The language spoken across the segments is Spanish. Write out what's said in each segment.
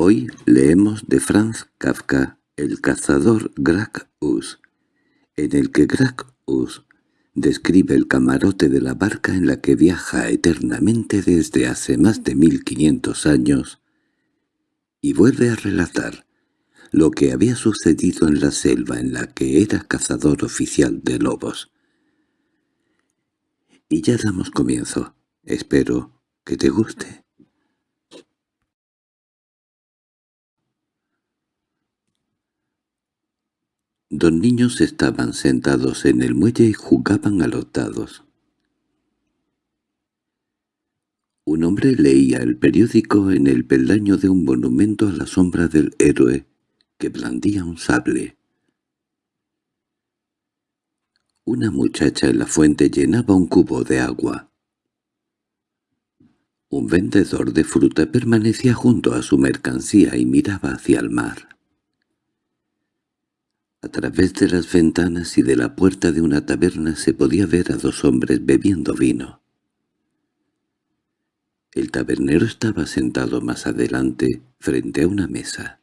Hoy leemos de Franz Kafka El cazador Greg Us, en el que Greg Us describe el camarote de la barca en la que viaja eternamente desde hace más de mil quinientos años y vuelve a relatar lo que había sucedido en la selva en la que era cazador oficial de lobos. Y ya damos comienzo. Espero que te guste. Dos niños estaban sentados en el muelle y jugaban a los dados. Un hombre leía el periódico en el peldaño de un monumento a la sombra del héroe que blandía un sable. Una muchacha en la fuente llenaba un cubo de agua. Un vendedor de fruta permanecía junto a su mercancía y miraba hacia el mar. A través de las ventanas y de la puerta de una taberna se podía ver a dos hombres bebiendo vino. El tabernero estaba sentado más adelante, frente a una mesa.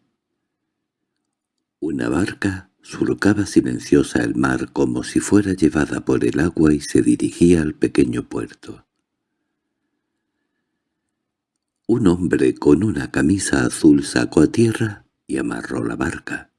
Una barca surcaba silenciosa el mar como si fuera llevada por el agua y se dirigía al pequeño puerto. Un hombre con una camisa azul sacó a tierra y amarró la barca.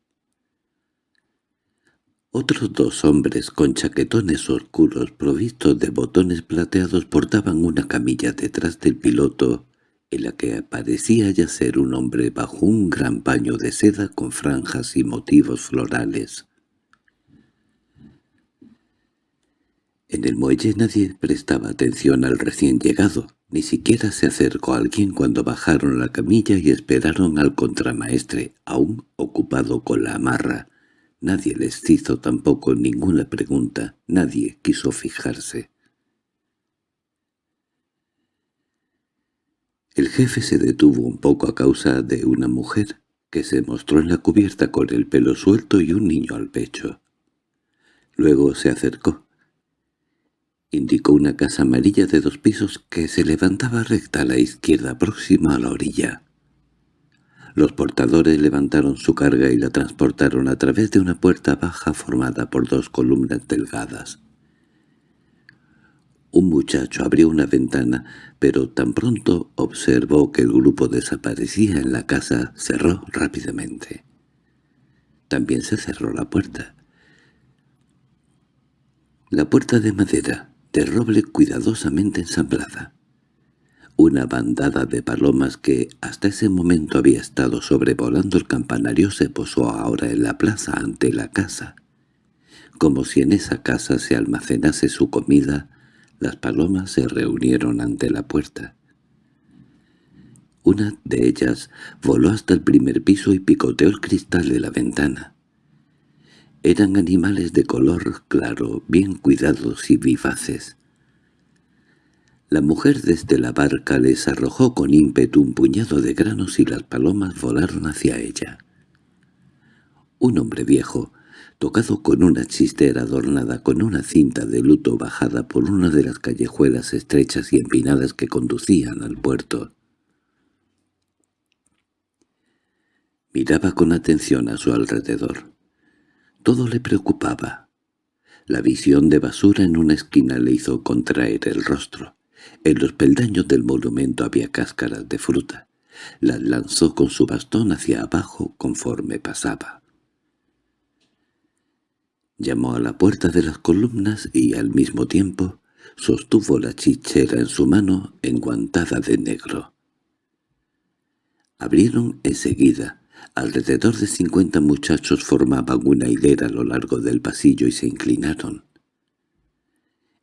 Otros dos hombres con chaquetones oscuros provistos de botones plateados portaban una camilla detrás del piloto, en la que parecía yacer un hombre bajo un gran paño de seda con franjas y motivos florales. En el muelle nadie prestaba atención al recién llegado, ni siquiera se acercó a alguien cuando bajaron la camilla y esperaron al contramaestre, aún ocupado con la amarra, Nadie les hizo tampoco ninguna pregunta, nadie quiso fijarse. El jefe se detuvo un poco a causa de una mujer que se mostró en la cubierta con el pelo suelto y un niño al pecho. Luego se acercó. Indicó una casa amarilla de dos pisos que se levantaba recta a la izquierda próxima a la orilla. Los portadores levantaron su carga y la transportaron a través de una puerta baja formada por dos columnas delgadas. Un muchacho abrió una ventana, pero tan pronto observó que el grupo desaparecía en la casa, cerró rápidamente. También se cerró la puerta. La puerta de madera, de roble cuidadosamente ensamblada. Una bandada de palomas que hasta ese momento había estado sobrevolando el campanario se posó ahora en la plaza ante la casa. Como si en esa casa se almacenase su comida, las palomas se reunieron ante la puerta. Una de ellas voló hasta el primer piso y picoteó el cristal de la ventana. Eran animales de color claro, bien cuidados y vivaces. La mujer desde la barca les arrojó con ímpetu un puñado de granos y las palomas volaron hacia ella. Un hombre viejo, tocado con una chistera adornada con una cinta de luto bajada por una de las callejuelas estrechas y empinadas que conducían al puerto. Miraba con atención a su alrededor. Todo le preocupaba. La visión de basura en una esquina le hizo contraer el rostro. En los peldaños del monumento había cáscaras de fruta. Las lanzó con su bastón hacia abajo conforme pasaba. Llamó a la puerta de las columnas y al mismo tiempo sostuvo la chichera en su mano enguantada de negro. Abrieron enseguida. Alrededor de cincuenta muchachos formaban una hilera a lo largo del pasillo y se inclinaron.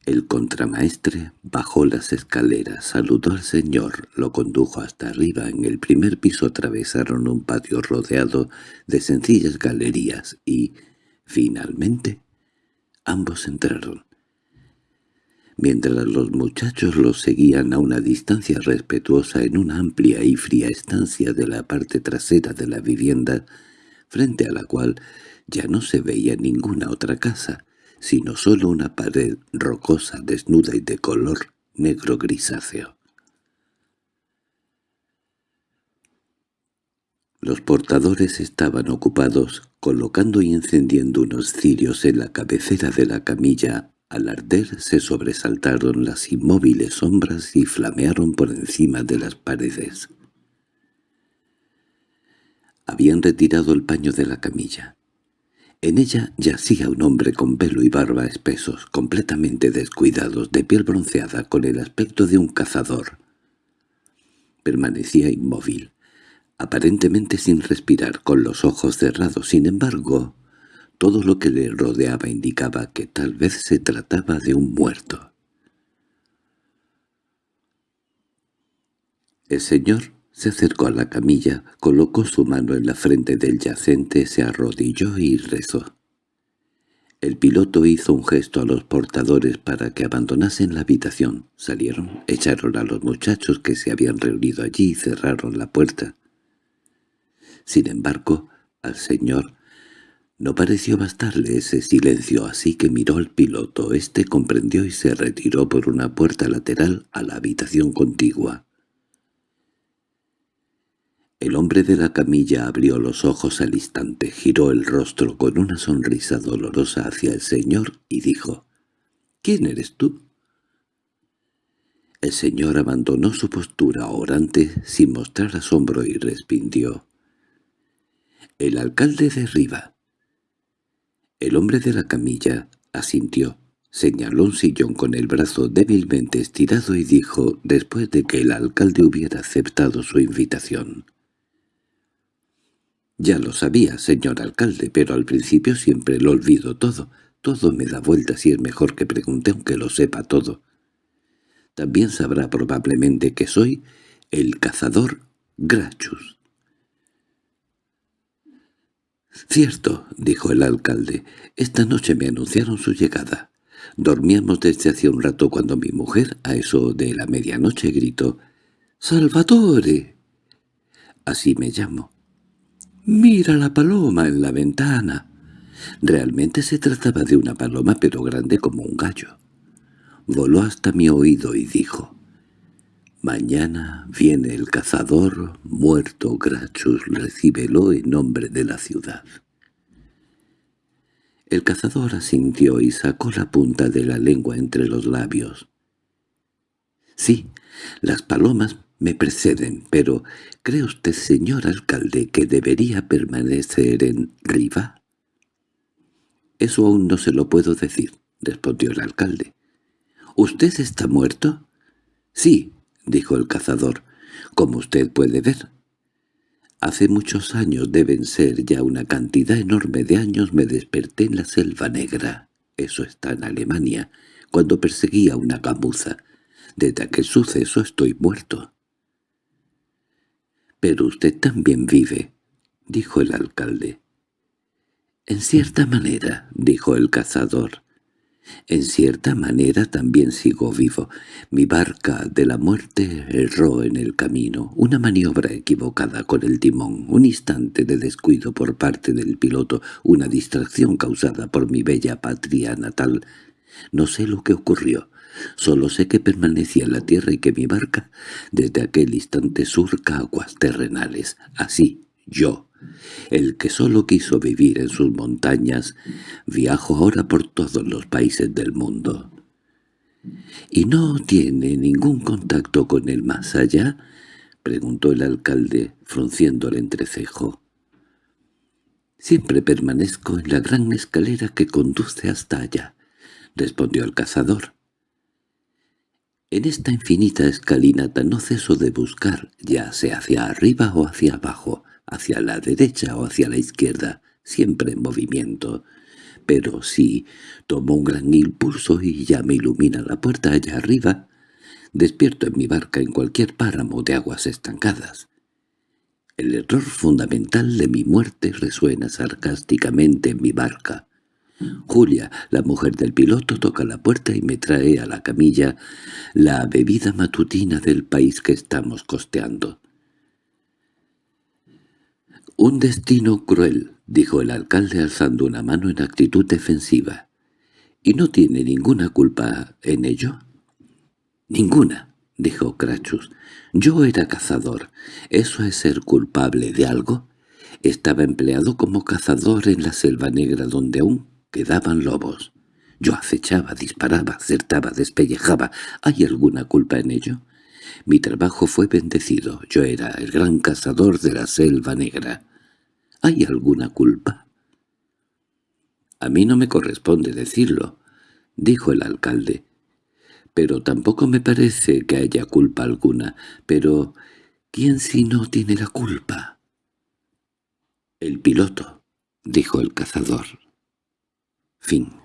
El contramaestre bajó las escaleras, saludó al señor, lo condujo hasta arriba. En el primer piso atravesaron un patio rodeado de sencillas galerías y, finalmente, ambos entraron. Mientras los muchachos los seguían a una distancia respetuosa en una amplia y fría estancia de la parte trasera de la vivienda, frente a la cual ya no se veía ninguna otra casa, sino solo una pared rocosa, desnuda y de color negro grisáceo. Los portadores estaban ocupados colocando y encendiendo unos cirios en la cabecera de la camilla. Al arder se sobresaltaron las inmóviles sombras y flamearon por encima de las paredes. Habían retirado el paño de la camilla. En ella yacía un hombre con pelo y barba espesos, completamente descuidados, de piel bronceada, con el aspecto de un cazador. Permanecía inmóvil, aparentemente sin respirar, con los ojos cerrados. Sin embargo, todo lo que le rodeaba indicaba que tal vez se trataba de un muerto. El señor se acercó a la camilla, colocó su mano en la frente del yacente, se arrodilló y rezó. El piloto hizo un gesto a los portadores para que abandonasen la habitación. Salieron, echaron a los muchachos que se habían reunido allí y cerraron la puerta. Sin embargo, al señor no pareció bastarle ese silencio, así que miró al piloto. Este comprendió y se retiró por una puerta lateral a la habitación contigua. El hombre de la camilla abrió los ojos al instante, giró el rostro con una sonrisa dolorosa hacia el señor y dijo, «¿Quién eres tú?» El señor abandonó su postura orante sin mostrar asombro y respindió. «El alcalde de Riva». El hombre de la camilla asintió, señaló un sillón con el brazo débilmente estirado y dijo, después de que el alcalde hubiera aceptado su invitación, ya lo sabía, señor alcalde, pero al principio siempre lo olvido todo. Todo me da vueltas y es mejor que pregunte aunque lo sepa todo. También sabrá probablemente que soy el cazador Grachus. «Cierto», dijo el alcalde, «esta noche me anunciaron su llegada. Dormíamos desde hace un rato cuando mi mujer, a eso de la medianoche, gritó, «¡Salvatore!». Así me llamo. «¡Mira la paloma en la ventana!». Realmente se trataba de una paloma pero grande como un gallo. Voló hasta mi oído y dijo, «Mañana viene el cazador muerto Grachus, recíbelo en nombre de la ciudad». El cazador asintió y sacó la punta de la lengua entre los labios. «Sí, las palomas me preceden, pero ¿cree usted, señor alcalde, que debería permanecer en Riva? Eso aún no se lo puedo decir, respondió el alcalde. ¿Usted está muerto? Sí, dijo el cazador, como usted puede ver. Hace muchos años, deben ser ya una cantidad enorme de años, me desperté en la selva negra. Eso está en Alemania, cuando perseguía una gamuza. Desde aquel suceso estoy muerto. —Pero usted también vive —dijo el alcalde. —En cierta manera —dijo el cazador—, en cierta manera también sigo vivo. Mi barca de la muerte erró en el camino, una maniobra equivocada con el timón, un instante de descuido por parte del piloto, una distracción causada por mi bella patria natal. No sé lo que ocurrió. Solo sé que permanecía en la tierra y que mi barca desde aquel instante surca aguas terrenales. Así, yo, el que solo quiso vivir en sus montañas, viajo ahora por todos los países del mundo. —¿Y no tiene ningún contacto con el más allá? —preguntó el alcalde, frunciendo el entrecejo. —Siempre permanezco en la gran escalera que conduce hasta allá —respondió el cazador. En esta infinita escalinata no ceso de buscar, ya sea hacia arriba o hacia abajo, hacia la derecha o hacia la izquierda, siempre en movimiento. Pero si tomo un gran impulso y ya me ilumina la puerta allá arriba, despierto en mi barca en cualquier páramo de aguas estancadas. El error fundamental de mi muerte resuena sarcásticamente en mi barca. Julia, la mujer del piloto, toca la puerta y me trae a la camilla la bebida matutina del país que estamos costeando. «Un destino cruel», dijo el alcalde alzando una mano en actitud defensiva. «¿Y no tiene ninguna culpa en ello?» «Ninguna», dijo Crachus. «Yo era cazador. ¿Eso es ser culpable de algo?» Estaba empleado como cazador en la selva negra donde aún quedaban lobos. Yo acechaba, disparaba, acertaba, despellejaba. ¿Hay alguna culpa en ello? Mi trabajo fue bendecido. Yo era el gran cazador de la selva negra. ¿Hay alguna culpa? A mí no me corresponde decirlo, dijo el alcalde. Pero tampoco me parece que haya culpa alguna. Pero, ¿quién si no tiene la culpa? El piloto, dijo el cazador. Fin